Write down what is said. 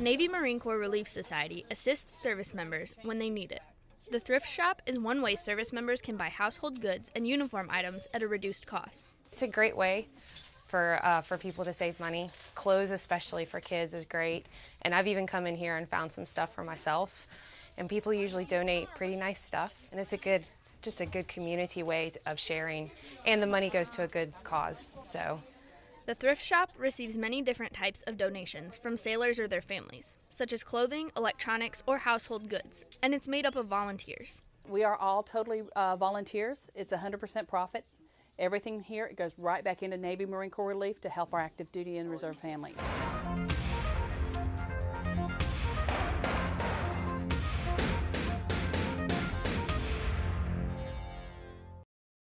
Navy Marine Corps Relief Society assists service members when they need it. The thrift shop is one way service members can buy household goods and uniform items at a reduced cost. It's a great way for uh, for people to save money. Clothes, especially for kids, is great. And I've even come in here and found some stuff for myself. And people usually donate pretty nice stuff, and it's a good, just a good community way of sharing. And the money goes to a good cause. So The thrift shop receives many different types of donations from sailors or their families, such as clothing, electronics, or household goods, and it's made up of volunteers. We are all totally uh, volunteers. It's 100% profit. Everything here it goes right back into Navy Marine Corps Relief to help our active duty and reserve families.